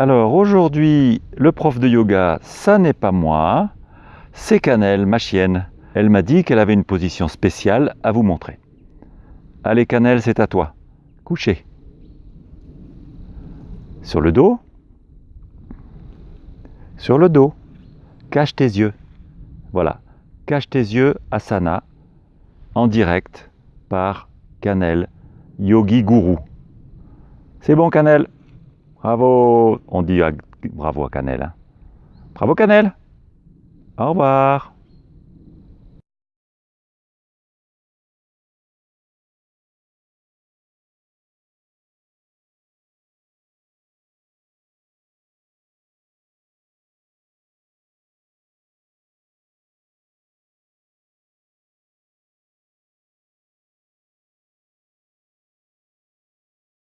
Alors aujourd'hui, le prof de yoga, ça n'est pas moi, c'est Canel, ma chienne. Elle m'a dit qu'elle avait une position spéciale à vous montrer. Allez Canel, c'est à toi. Couché. Sur le dos. Sur le dos. Cache tes yeux. Voilà. Cache tes yeux, asana, en direct par Canel, Yogi Guru. C'est bon Canel Bravo On dit bravo à Canel. Hein. Bravo Canel Au revoir